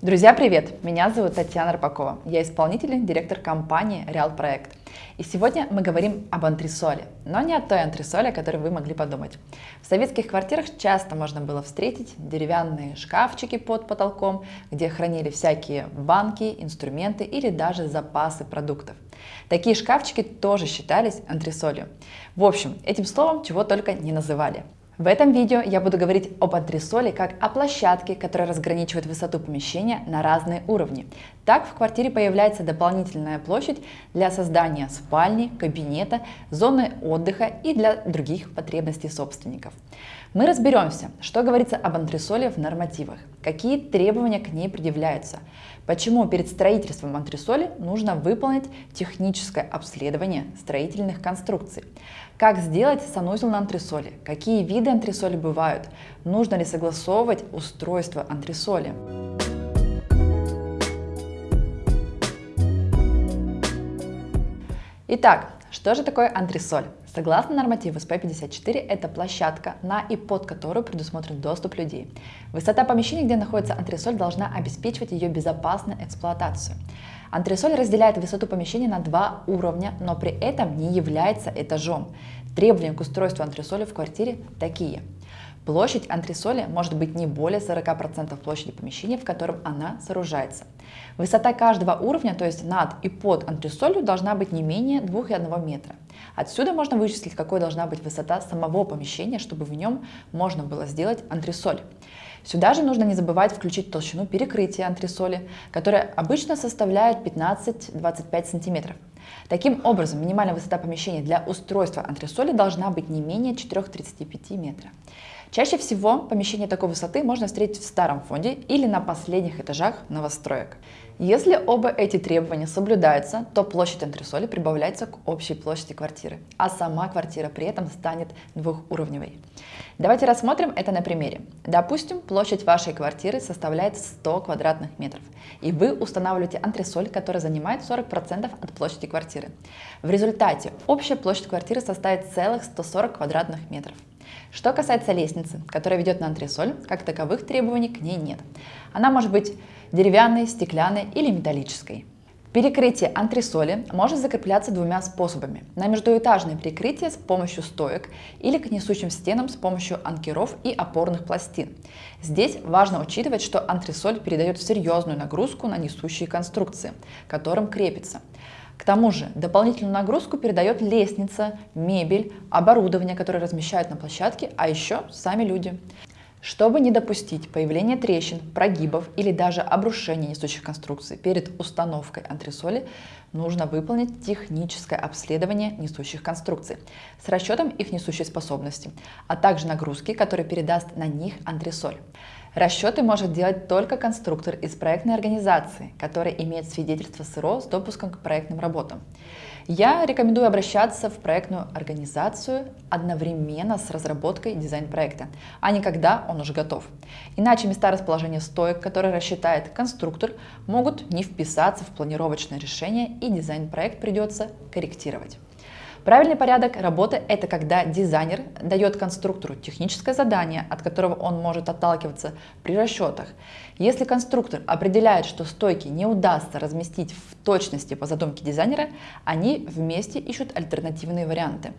Друзья, привет! Меня зовут Татьяна Рыбакова. Я исполнительный директор компании Реал Проект. И сегодня мы говорим об антресоле, но не о той антресоле, о которой вы могли подумать. В советских квартирах часто можно было встретить деревянные шкафчики под потолком, где хранили всякие банки, инструменты или даже запасы продуктов. Такие шкафчики тоже считались антресолью. В общем, этим словом чего только не называли. В этом видео я буду говорить об антресоле как о площадке, которая разграничивает высоту помещения на разные уровни. Так в квартире появляется дополнительная площадь для создания спальни, кабинета, зоны отдыха и для других потребностей собственников. Мы разберемся, что говорится об антресоле в нормативах, какие требования к ней предъявляются, почему перед строительством антресоли нужно выполнить техническое обследование строительных конструкций, как сделать санузел на антресоле? Какие виды антресоли бывают? Нужно ли согласовывать устройство антресоли? Итак, что же такое антресоль? Согласно нормативу СП-54, это площадка, на и под которую предусмотрен доступ людей. Высота помещения, где находится антресоль, должна обеспечивать ее безопасную эксплуатацию. Антресоль разделяет высоту помещения на два уровня, но при этом не является этажом. Требования к устройству антресоли в квартире такие. Площадь антресоли может быть не более 40% площади помещения, в котором она сооружается. Высота каждого уровня, то есть над и под антресолью, должна быть не менее 2,1 метра. Отсюда можно вычислить, какой должна быть высота самого помещения, чтобы в нем можно было сделать антресоль. Сюда же нужно не забывать включить толщину перекрытия антресоли, которая обычно составляет 15-25 см. Таким образом, минимальная высота помещения для устройства антресоли должна быть не менее 4,35 метра. Чаще всего помещение такой высоты можно встретить в старом фонде или на последних этажах новостроек. Если оба эти требования соблюдаются, то площадь антресоли прибавляется к общей площади квартиры, а сама квартира при этом станет двухуровневой. Давайте рассмотрим это на примере. Допустим, площадь вашей квартиры составляет 100 квадратных метров, и вы устанавливаете антресоль, которая занимает 40% от площади квартиры. В результате общая площадь квартиры составит целых 140 квадратных метров. Что касается лестницы, которая ведет на антресоль, как таковых требований к ней нет. Она может быть деревянной, стеклянной или металлической. Перекрытие антресоли может закрепляться двумя способами. На междуэтажное перекрытие с помощью стоек или к несущим стенам с помощью анкеров и опорных пластин. Здесь важно учитывать, что антресоль передает серьезную нагрузку на несущие конструкции, к которым крепится. К тому же дополнительную нагрузку передает лестница, мебель, оборудование, которое размещают на площадке, а еще сами люди. Чтобы не допустить появления трещин, прогибов или даже обрушения несущих конструкций перед установкой антресоли, нужно выполнить техническое обследование несущих конструкций с расчетом их несущей способности, а также нагрузки, которые передаст на них антресоль. Расчеты может делать только конструктор из проектной организации, который имеет свидетельство СРО с допуском к проектным работам. Я рекомендую обращаться в проектную организацию одновременно с разработкой дизайн-проекта, а не когда он уже готов. Иначе места расположения стоек, которые рассчитает конструктор, могут не вписаться в планировочное решение и дизайн-проект придется корректировать. Правильный порядок работы – это когда дизайнер дает конструктору техническое задание, от которого он может отталкиваться при расчетах. Если конструктор определяет, что стойки не удастся разместить в точности по задумке дизайнера, они вместе ищут альтернативные варианты.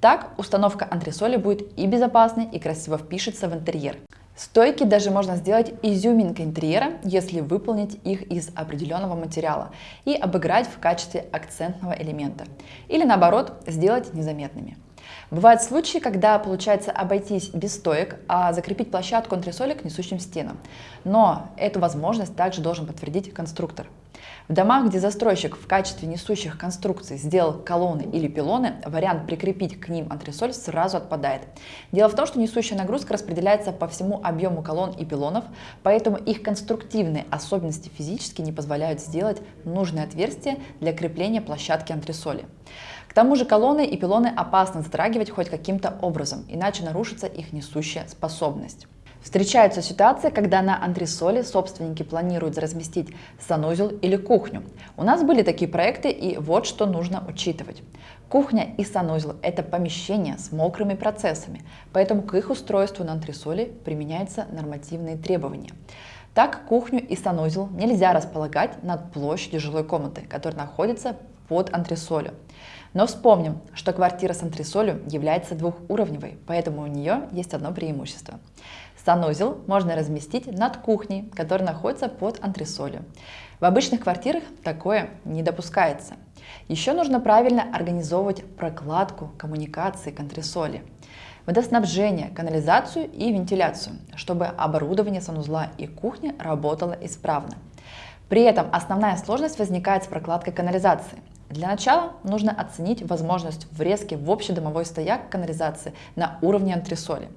Так установка антресоли будет и безопасной, и красиво впишется в интерьер. Стойки даже можно сделать изюминкой интерьера, если выполнить их из определенного материала и обыграть в качестве акцентного элемента. Или наоборот, сделать незаметными. Бывают случаи, когда получается обойтись без стоек, а закрепить площадку антресоли к несущим стенам. Но эту возможность также должен подтвердить конструктор. В домах, где застройщик в качестве несущих конструкций сделал колонны или пилоны, вариант прикрепить к ним антресоль сразу отпадает. Дело в том, что несущая нагрузка распределяется по всему объему колонн и пилонов, поэтому их конструктивные особенности физически не позволяют сделать нужное отверстие для крепления площадки антресоли. К тому же колонны и пилоны опасно затрагивать хоть каким-то образом, иначе нарушится их несущая способность. Встречаются ситуации, когда на антресоле собственники планируют разместить санузел или кухню. У нас были такие проекты, и вот что нужно учитывать. Кухня и санузел – это помещения с мокрыми процессами, поэтому к их устройству на антресоле применяются нормативные требования. Так, кухню и санузел нельзя располагать над площадью жилой комнаты, которая находится под антресолью. Но вспомним, что квартира с антресолью является двухуровневой, поэтому у нее есть одно преимущество. Санузел можно разместить над кухней, которая находится под антресолью. В обычных квартирах такое не допускается. Еще нужно правильно организовывать прокладку коммуникации к антресоли, водоснабжение, канализацию и вентиляцию, чтобы оборудование санузла и кухни работало исправно. При этом основная сложность возникает с прокладкой канализации. Для начала нужно оценить возможность врезки в общедомовой стояк канализации на уровне антресоли.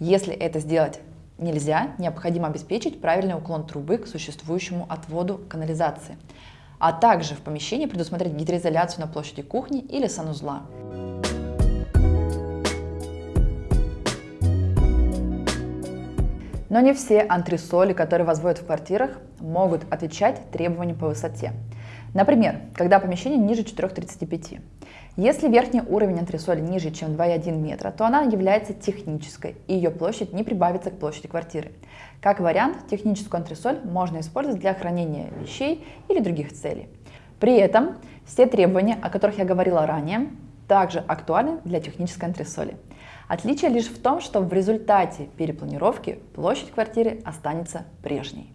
Если это сделать нельзя, необходимо обеспечить правильный уклон трубы к существующему отводу канализации, а также в помещении предусмотреть гидроизоляцию на площади кухни или санузла. Но не все антресоли, которые возводят в квартирах, могут отвечать требованиям по высоте. Например, когда помещение ниже 4,35. Если верхний уровень антресоли ниже, чем 2,1 метра, то она является технической, и ее площадь не прибавится к площади квартиры. Как вариант, техническую антресоль можно использовать для хранения вещей или других целей. При этом все требования, о которых я говорила ранее, также актуальны для технической антресоли. Отличие лишь в том, что в результате перепланировки площадь квартиры останется прежней.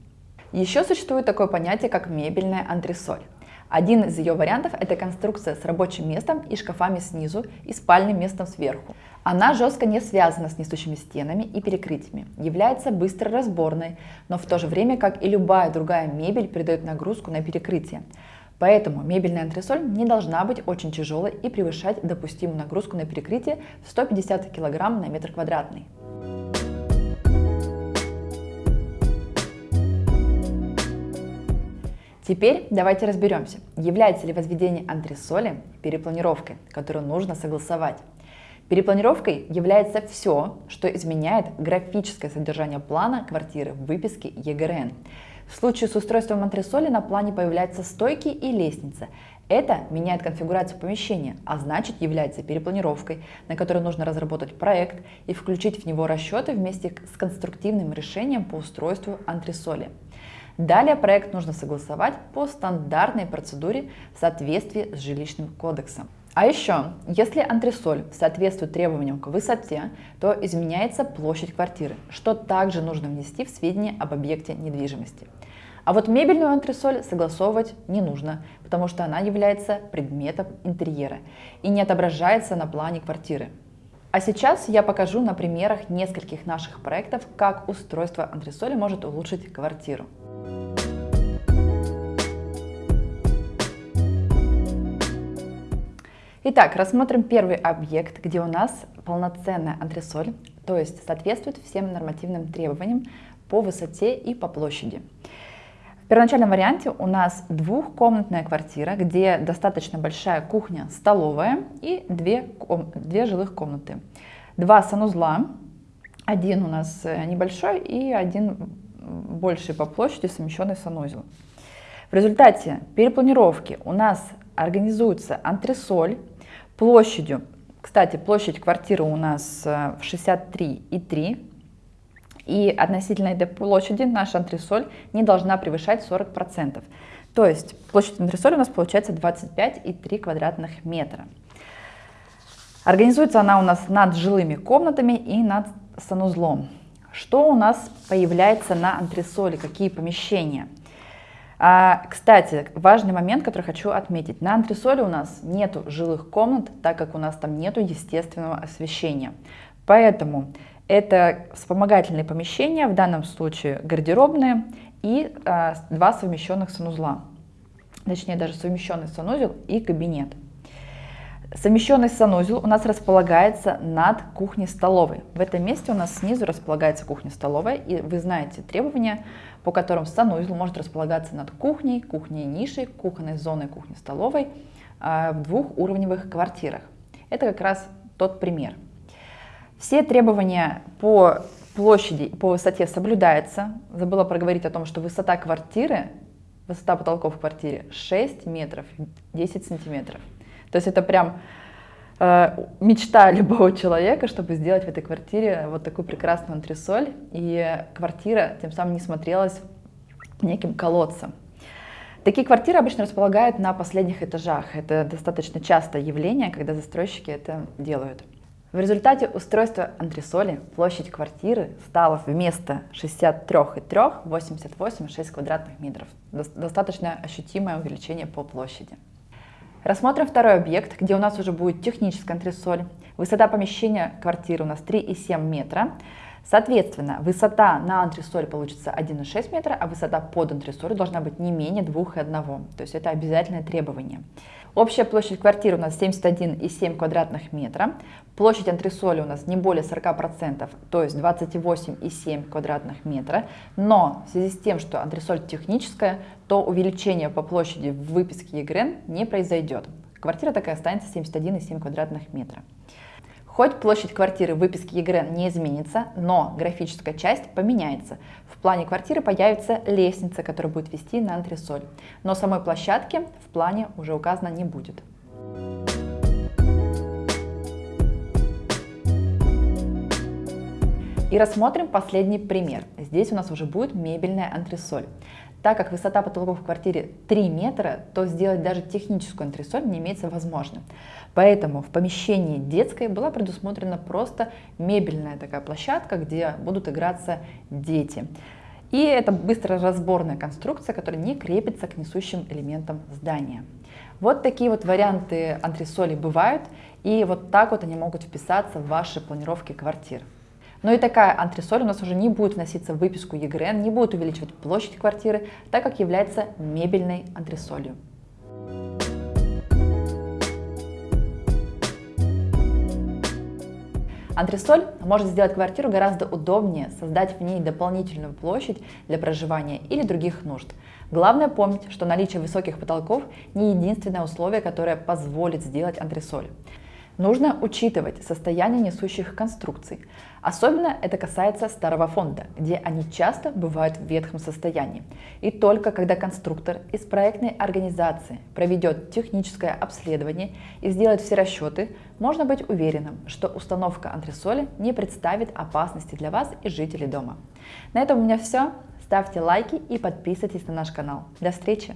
Еще существует такое понятие, как мебельная антресоль. Один из ее вариантов – это конструкция с рабочим местом и шкафами снизу и спальным местом сверху. Она жестко не связана с несущими стенами и перекрытиями, является быстро разборной, но в то же время, как и любая другая мебель, передает нагрузку на перекрытие. Поэтому мебельная антресоль не должна быть очень тяжелой и превышать допустимую нагрузку на перекрытие в 150 кг на метр квадратный. Теперь давайте разберемся, является ли возведение антресоли перепланировкой, которую нужно согласовать. Перепланировкой является все, что изменяет графическое содержание плана квартиры в выписке ЕГРН. В случае с устройством антресоли на плане появляются стойки и лестница. Это меняет конфигурацию помещения, а значит является перепланировкой, на которой нужно разработать проект и включить в него расчеты вместе с конструктивным решением по устройству антресоли. Далее проект нужно согласовать по стандартной процедуре в соответствии с жилищным кодексом. А еще, если антресоль соответствует требованиям к высоте, то изменяется площадь квартиры, что также нужно внести в сведения об объекте недвижимости. А вот мебельную антресоль согласовывать не нужно, потому что она является предметом интерьера и не отображается на плане квартиры. А сейчас я покажу на примерах нескольких наших проектов, как устройство антресоли может улучшить квартиру. Итак, рассмотрим первый объект, где у нас полноценная антресоль, то есть соответствует всем нормативным требованиям по высоте и по площади. В первоначальном варианте у нас двухкомнатная квартира, где достаточно большая кухня, столовая и две, две жилых комнаты. Два санузла, один у нас э, небольшой и один больший по площади совмещенный санузел. В результате перепланировки у нас организуется антресоль площадью. Кстати, площадь квартиры у нас 63,3. Э, и относительно этой площади наша антресоль не должна превышать 40%. То есть площадь антресоли у нас получается 25,3 квадратных метра. Организуется она у нас над жилыми комнатами и над санузлом. Что у нас появляется на антресоле, какие помещения? А, кстати, важный момент, который хочу отметить. На антресоле у нас нету жилых комнат, так как у нас там нету естественного освещения. Поэтому это вспомогательные помещения, в данном случае гардеробные и а, два совмещенных санузла. Точнее, даже совмещенный санузел и кабинет. Совмещенный санузел у нас располагается над кухней-столовой. В этом месте у нас снизу располагается кухня-столовая, и вы знаете требования, по которым санузел может располагаться над кухней, кухней-нишей, кухонной зоной, кухней-столовой а, в двухуровневых квартирах. Это как раз тот пример. Все требования по площади, по высоте соблюдаются. Забыла проговорить о том, что высота квартиры, высота потолков в квартире 6 метров 10 сантиметров. То есть это прям э, мечта любого человека, чтобы сделать в этой квартире вот такую прекрасную антресоль, и квартира тем самым не смотрелась неким колодцем. Такие квартиры обычно располагают на последних этажах. Это достаточно частое явление, когда застройщики это делают. В результате устройства антресоли площадь квартиры стала вместо 63,3 88,6 квадратных метров. Достаточно ощутимое увеличение по площади. Рассмотрим второй объект, где у нас уже будет техническая антресоль. Высота помещения квартиры у нас 3,7 метра. Соответственно, высота на антресоль получится 1,6 метра, а высота под антресоль должна быть не менее 2,1. То есть это обязательное требование. Общая площадь квартиры у нас 71,7 квадратных метра. Площадь антресоли у нас не более 40%, то есть 28,7 квадратных метра. Но в связи с тем, что антресоль техническая, то увеличение по площади в выписке ЕГРН не произойдет. Квартира такая останется 71,7 квадратных метра. Хоть площадь квартиры в выписке ЕГРН не изменится, но графическая часть поменяется. В плане квартиры появится лестница, которая будет вести на антресоль. Но самой площадки в плане уже указано не будет. И рассмотрим последний пример. Здесь у нас уже будет мебельная антресоль. Так как высота потолков в квартире 3 метра, то сделать даже техническую антресоль не имеется возможным. Поэтому в помещении детской была предусмотрена просто мебельная такая площадка, где будут играться дети. И это быстро разборная конструкция, которая не крепится к несущим элементам здания. Вот такие вот варианты антресолей бывают, и вот так вот они могут вписаться в ваши планировки квартир. Но и такая антресоль у нас уже не будет вноситься в выписку ЕГРН, не будет увеличивать площадь квартиры, так как является мебельной антресолью. Антресоль может сделать квартиру гораздо удобнее, создать в ней дополнительную площадь для проживания или других нужд. Главное помнить, что наличие высоких потолков не единственное условие, которое позволит сделать антресоль. Нужно учитывать состояние несущих конструкций. Особенно это касается старого фонда, где они часто бывают в ветхом состоянии. И только когда конструктор из проектной организации проведет техническое обследование и сделает все расчеты, можно быть уверенным, что установка антресоли не представит опасности для вас и жителей дома. На этом у меня все. Ставьте лайки и подписывайтесь на наш канал. До встречи!